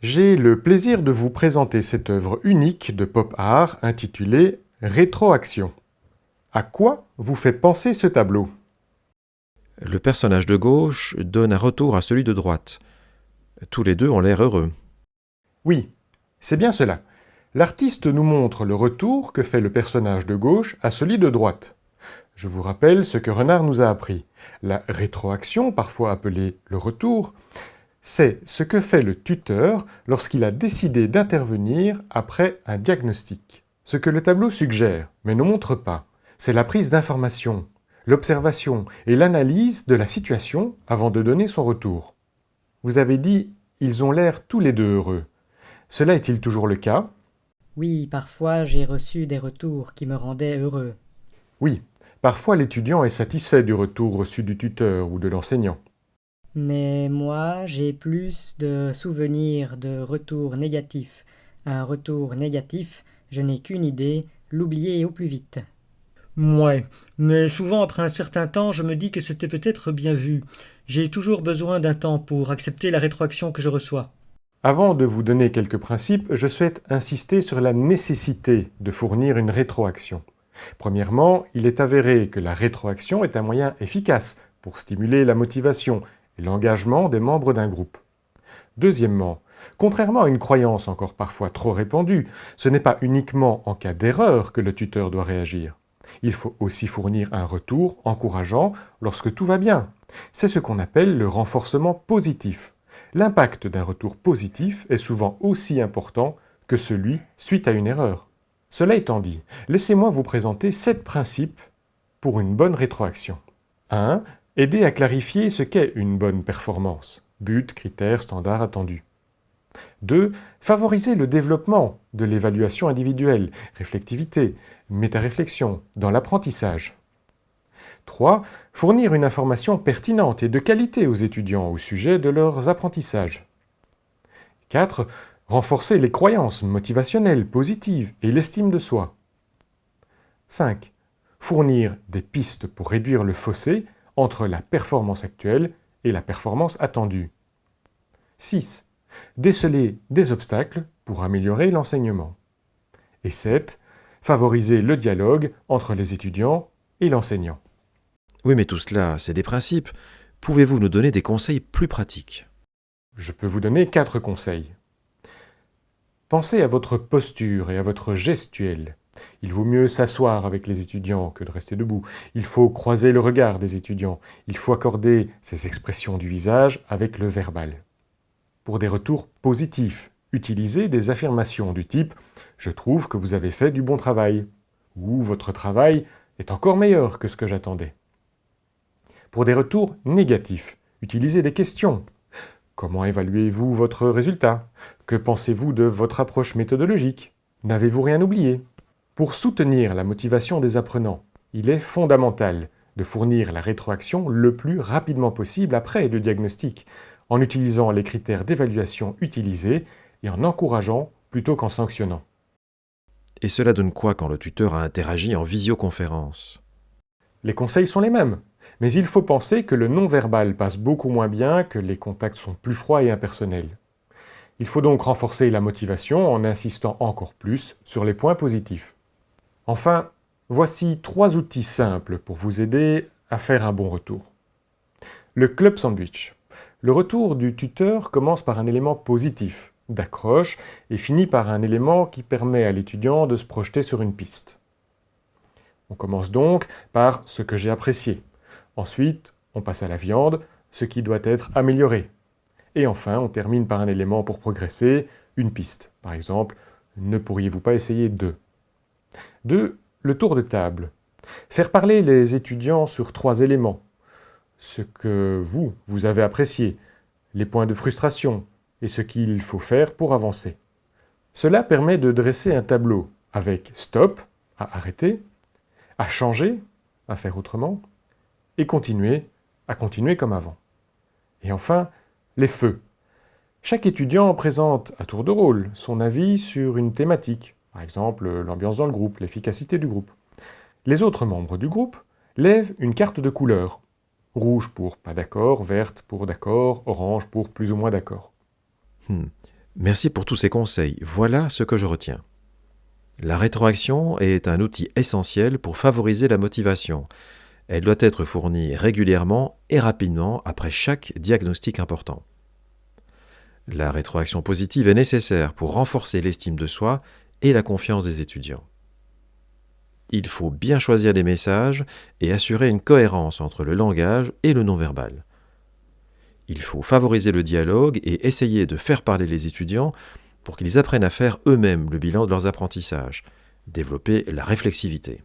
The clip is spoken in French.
J'ai le plaisir de vous présenter cette œuvre unique de pop art intitulée Rétroaction. À quoi vous fait penser ce tableau? Le personnage de gauche donne un retour à celui de droite. Tous les deux ont l'air heureux. Oui, c'est bien cela. L'artiste nous montre le retour que fait le personnage de gauche à celui de droite. Je vous rappelle ce que Renard nous a appris. La rétroaction, parfois appelée le retour, c'est ce que fait le tuteur lorsqu'il a décidé d'intervenir après un diagnostic. Ce que le tableau suggère, mais ne montre pas, c'est la prise d'information, l'observation et l'analyse de la situation avant de donner son retour. Vous avez dit « ils ont l'air tous les deux heureux ». Cela est-il toujours le cas? Oui, parfois j'ai reçu des retours qui me rendaient heureux. Oui, parfois l'étudiant est satisfait du retour reçu du tuteur ou de l'enseignant. Mais moi, j'ai plus de souvenirs de retours négatifs. Un retour négatif, je n'ai qu'une idée, l'oublier au plus vite. Ouais, mais souvent après un certain temps, je me dis que c'était peut-être bien vu. J'ai toujours besoin d'un temps pour accepter la rétroaction que je reçois. Avant de vous donner quelques principes, je souhaite insister sur la nécessité de fournir une rétroaction. Premièrement, il est avéré que la rétroaction est un moyen efficace pour stimuler la motivation l'engagement des membres d'un groupe. Deuxièmement, contrairement à une croyance encore parfois trop répandue, ce n'est pas uniquement en cas d'erreur que le tuteur doit réagir. Il faut aussi fournir un retour encourageant lorsque tout va bien. C'est ce qu'on appelle le renforcement positif. L'impact d'un retour positif est souvent aussi important que celui suite à une erreur. Cela étant dit, laissez-moi vous présenter sept principes pour une bonne rétroaction. 1. Aider à clarifier ce qu'est une bonne performance. But, critères, standards attendus. 2. Favoriser le développement de l'évaluation individuelle, réflectivité, métaréflexion, dans l'apprentissage. 3. Fournir une information pertinente et de qualité aux étudiants au sujet de leurs apprentissages. 4. Renforcer les croyances motivationnelles positives et l'estime de soi. 5. Fournir des pistes pour réduire le fossé entre la performance actuelle et la performance attendue. 6 déceler des obstacles pour améliorer l'enseignement. Et 7. Favoriser le dialogue entre les étudiants et l'enseignant. Oui, mais tout cela, c'est des principes. Pouvez-vous nous donner des conseils plus pratiques? Je peux vous donner quatre conseils. Pensez à votre posture et à votre gestuelle. Il vaut mieux s'asseoir avec les étudiants que de rester debout. Il faut croiser le regard des étudiants. Il faut accorder ces expressions du visage avec le verbal pour des retours positifs. Utilisez des affirmations du type « Je trouve que vous avez fait du bon travail » ou « Votre travail est encore meilleur que ce que j'attendais ». Pour des retours négatifs, utilisez des questions. Comment évaluez-vous votre résultat? Que pensez-vous de votre approche méthodologique? N'avez-vous rien oublié? Pour soutenir la motivation des apprenants, il est fondamental de fournir la rétroaction le plus rapidement possible après le diagnostic, en utilisant les critères d'évaluation utilisés et en encourageant plutôt qu'en sanctionnant. Et cela donne quoi quand le tuteur a interagi en visioconférence? Les conseils sont les mêmes, mais il faut penser que le non-verbal passe beaucoup moins bien, que les contacts sont plus froids et impersonnels. Il faut donc renforcer la motivation en insistant encore plus sur les points positifs. Enfin, voici trois outils simples pour vous aider à faire un bon retour. Le club sandwich. Le retour du tuteur commence par un élément positif, d'accroche, et finit par un élément qui permet à l'étudiant de se projeter sur une piste. On commence donc par ce que j'ai apprécié. Ensuite, on passe à la viande, ce qui doit être amélioré. Et enfin, on termine par un élément pour progresser, une piste. Par exemple, ne pourriez-vous pas essayer deux? 2. Le tour de table. Faire parler les étudiants sur trois éléments ce que vous, vous avez apprécié, les points de frustration et ce qu'il faut faire pour avancer. Cela permet de dresser un tableau avec stop, à arrêter, à changer, à faire autrement, et continuer, à continuer comme avant. Et enfin, les feux. Chaque étudiant présente à tour de rôle son avis sur une thématique, par exemple l'ambiance dans le groupe, l'efficacité du groupe. Les autres membres du groupe lèvent une carte de couleur Rouge pour pas d'accord, verte pour d'accord, orange pour plus ou moins d'accord. Hmm. Merci pour tous ces conseils. Voilà ce que je retiens. La rétroaction est un outil essentiel pour favoriser la motivation. Elle doit être fournie régulièrement et rapidement après chaque diagnostic important. La rétroaction positive est nécessaire pour renforcer l'estime de soi et la confiance des étudiants. Il faut bien choisir les messages et assurer une cohérence entre le langage et le non-verbal. Il faut favoriser le dialogue et essayer de faire parler les étudiants pour qu'ils apprennent à faire eux-mêmes le bilan de leurs apprentissages, développer la réflexivité.